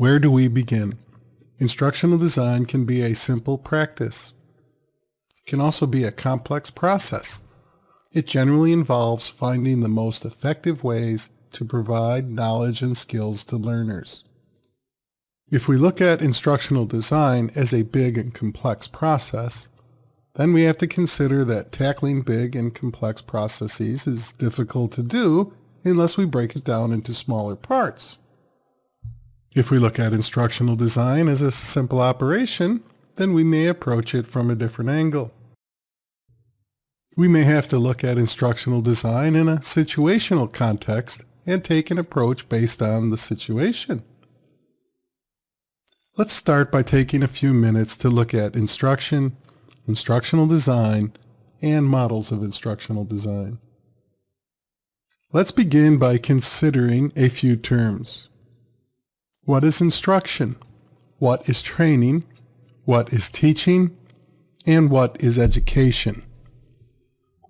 Where do we begin? Instructional design can be a simple practice. It can also be a complex process. It generally involves finding the most effective ways to provide knowledge and skills to learners. If we look at instructional design as a big and complex process, then we have to consider that tackling big and complex processes is difficult to do unless we break it down into smaller parts. If we look at instructional design as a simple operation, then we may approach it from a different angle. We may have to look at instructional design in a situational context and take an approach based on the situation. Let's start by taking a few minutes to look at instruction, instructional design, and models of instructional design. Let's begin by considering a few terms. What is instruction? What is training? What is teaching? And what is education?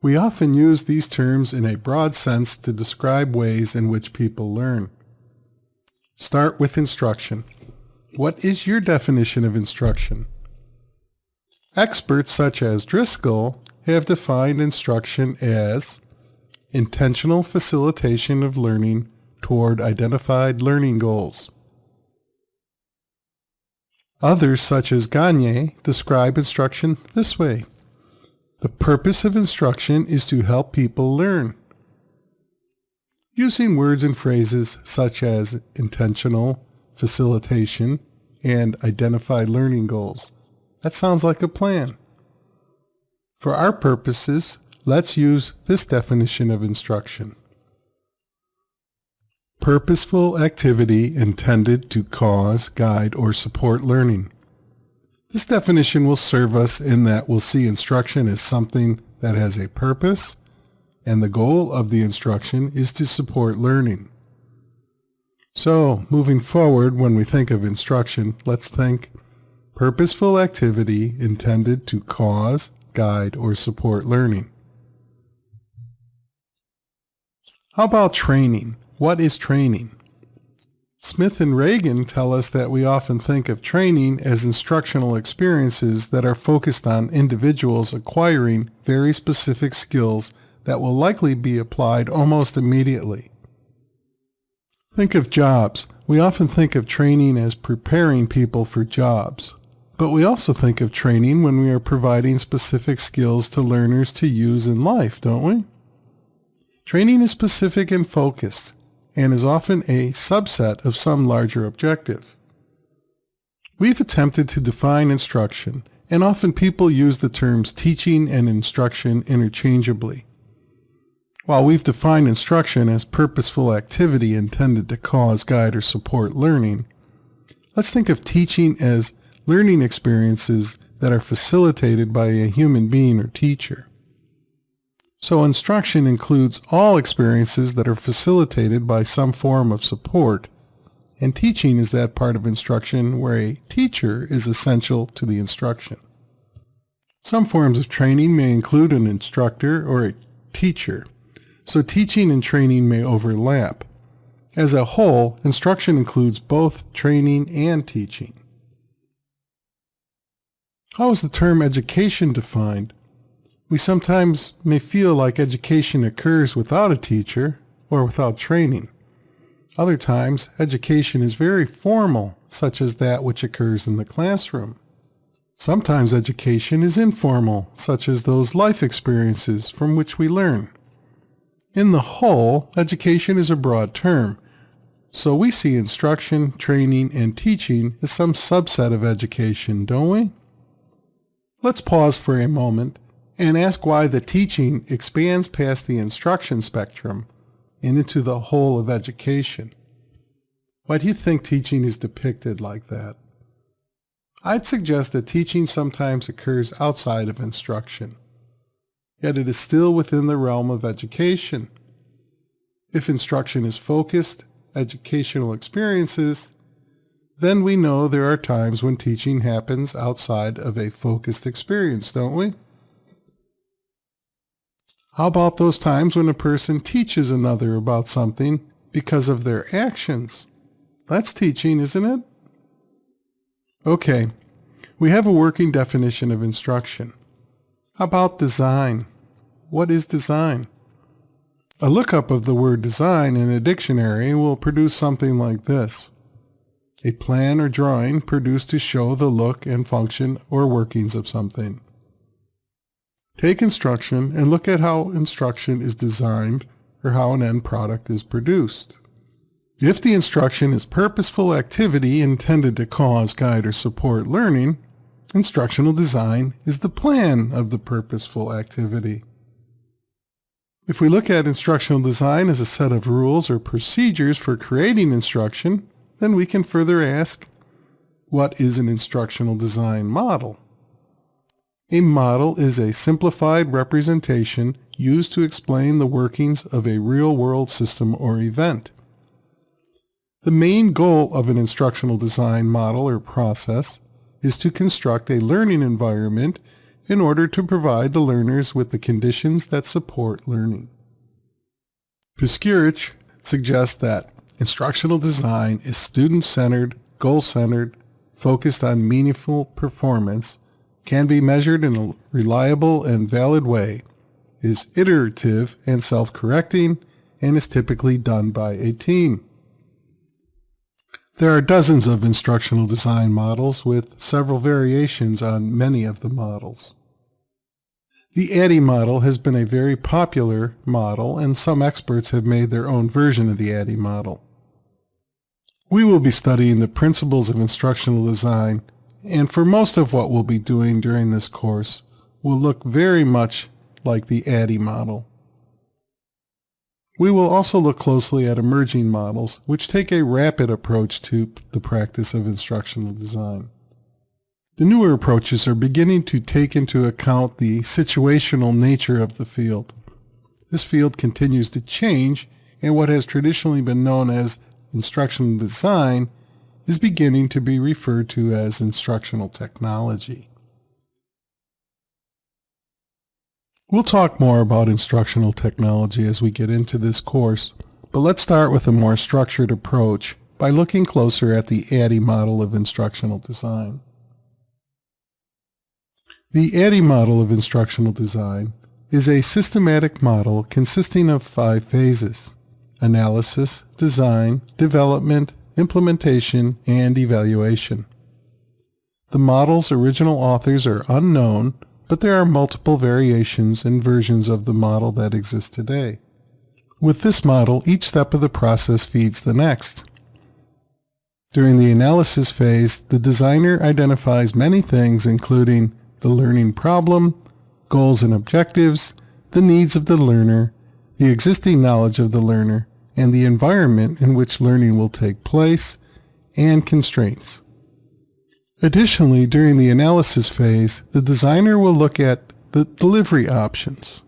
We often use these terms in a broad sense to describe ways in which people learn. Start with instruction. What is your definition of instruction? Experts such as Driscoll have defined instruction as intentional facilitation of learning toward identified learning goals. Others, such as Gagne, describe instruction this way. The purpose of instruction is to help people learn. Using words and phrases such as intentional, facilitation, and identified learning goals. That sounds like a plan. For our purposes, Let's use this definition of instruction. Purposeful activity intended to cause, guide, or support learning. This definition will serve us in that we'll see instruction as something that has a purpose, and the goal of the instruction is to support learning. So, moving forward, when we think of instruction, let's think purposeful activity intended to cause, guide, or support learning. How about training? What is training? Smith and Ragan tell us that we often think of training as instructional experiences that are focused on individuals acquiring very specific skills that will likely be applied almost immediately. Think of jobs. We often think of training as preparing people for jobs. But we also think of training when we are providing specific skills to learners to use in life, don't we? Training is specific and focused, and is often a subset of some larger objective. We've attempted to define instruction, and often people use the terms teaching and instruction interchangeably. While we've defined instruction as purposeful activity intended to cause, guide, or support learning, let's think of teaching as learning experiences that are facilitated by a human being or teacher. So instruction includes all experiences that are facilitated by some form of support, and teaching is that part of instruction where a teacher is essential to the instruction. Some forms of training may include an instructor or a teacher, so teaching and training may overlap. As a whole, instruction includes both training and teaching. How is the term education defined? We sometimes may feel like education occurs without a teacher or without training. Other times, education is very formal, such as that which occurs in the classroom. Sometimes education is informal, such as those life experiences from which we learn. In the whole, education is a broad term, so we see instruction, training, and teaching as some subset of education, don't we? Let's pause for a moment and ask why the teaching expands past the instruction spectrum and into the whole of education. Why do you think teaching is depicted like that? I'd suggest that teaching sometimes occurs outside of instruction, yet it is still within the realm of education. If instruction is focused, educational experiences, then we know there are times when teaching happens outside of a focused experience, don't we? How about those times when a person teaches another about something because of their actions? That's teaching, isn't it? Okay, we have a working definition of instruction. How about design? What is design? A lookup of the word design in a dictionary will produce something like this. A plan or drawing produced to show the look and function or workings of something. Take instruction and look at how instruction is designed or how an end product is produced. If the instruction is purposeful activity intended to cause, guide, or support learning, instructional design is the plan of the purposeful activity. If we look at instructional design as a set of rules or procedures for creating instruction, then we can further ask, what is an instructional design model? A model is a simplified representation used to explain the workings of a real-world system or event. The main goal of an instructional design model or process is to construct a learning environment in order to provide the learners with the conditions that support learning. Piskurich suggests that instructional design is student-centered, goal-centered, focused on meaningful performance, can be measured in a reliable and valid way, is iterative and self-correcting, and is typically done by a team. There are dozens of instructional design models with several variations on many of the models. The ADDIE model has been a very popular model and some experts have made their own version of the ADDIE model. We will be studying the principles of instructional design and for most of what we'll be doing during this course will look very much like the ADDIE model. We will also look closely at emerging models which take a rapid approach to the practice of instructional design. The newer approaches are beginning to take into account the situational nature of the field. This field continues to change, and what has traditionally been known as instructional design is beginning to be referred to as instructional technology. We'll talk more about instructional technology as we get into this course, but let's start with a more structured approach by looking closer at the ADDIE model of instructional design. The ADDIE model of instructional design is a systematic model consisting of five phases analysis, design, development, implementation, and evaluation. The model's original authors are unknown, but there are multiple variations and versions of the model that exist today. With this model, each step of the process feeds the next. During the analysis phase, the designer identifies many things including the learning problem, goals and objectives, the needs of the learner, the existing knowledge of the learner, and the environment in which learning will take place, and constraints. Additionally, during the analysis phase, the designer will look at the delivery options.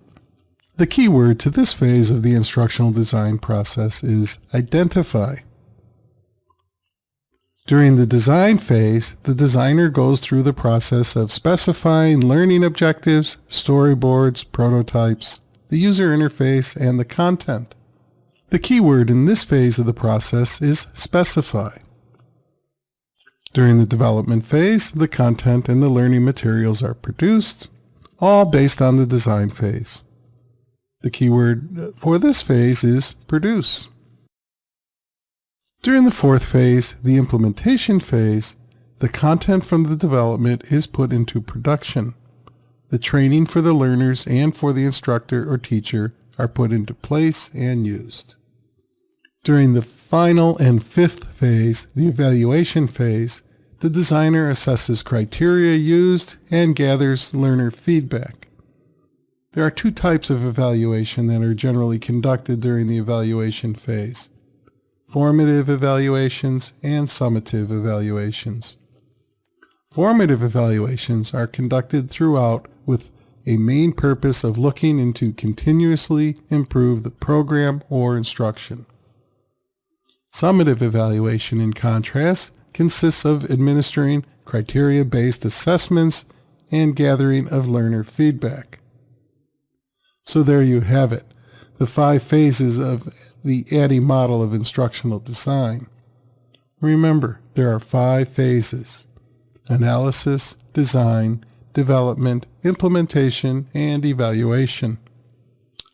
The key word to this phase of the instructional design process is identify. During the design phase, the designer goes through the process of specifying learning objectives, storyboards, prototypes, the user interface, and the content. The keyword in this phase of the process is specify. During the development phase, the content and the learning materials are produced, all based on the design phase. The keyword for this phase is produce. During the fourth phase, the implementation phase, the content from the development is put into production. The training for the learners and for the instructor or teacher are put into place and used. During the final and fifth phase, the evaluation phase, the designer assesses criteria used and gathers learner feedback. There are two types of evaluation that are generally conducted during the evaluation phase formative evaluations, and summative evaluations. Formative evaluations are conducted throughout with a main purpose of looking into continuously improve the program or instruction. Summative evaluation, in contrast, consists of administering criteria-based assessments and gathering of learner feedback. So there you have it, the five phases of the ADDIE model of instructional design. Remember, there are five phases. analysis, design, development, implementation, and evaluation.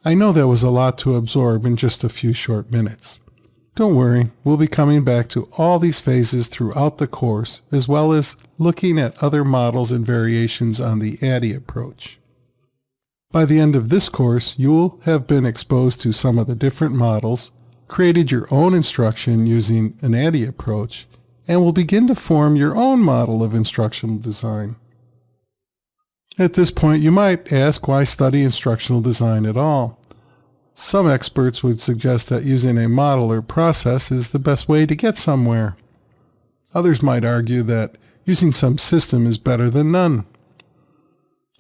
I know that was a lot to absorb in just a few short minutes. Don't worry, we'll be coming back to all these phases throughout the course, as well as looking at other models and variations on the ADDIE approach. By the end of this course, you'll have been exposed to some of the different models, created your own instruction using an ADDIE approach, and will begin to form your own model of instructional design. At this point, you might ask why study instructional design at all? Some experts would suggest that using a model or process is the best way to get somewhere. Others might argue that using some system is better than none.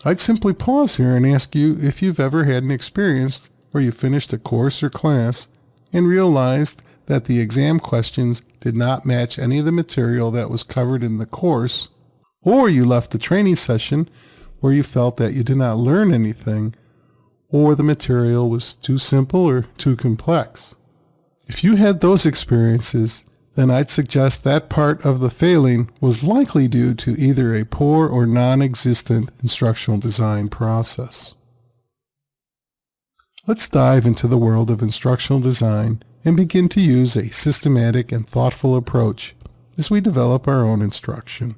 I'd simply pause here and ask you if you've ever had an experience where you finished a course or class and realized that the exam questions did not match any of the material that was covered in the course, or you left a training session where you felt that you did not learn anything or the material was too simple or too complex. If you had those experiences, then I'd suggest that part of the failing was likely due to either a poor or non-existent instructional design process. Let's dive into the world of instructional design and begin to use a systematic and thoughtful approach as we develop our own instruction.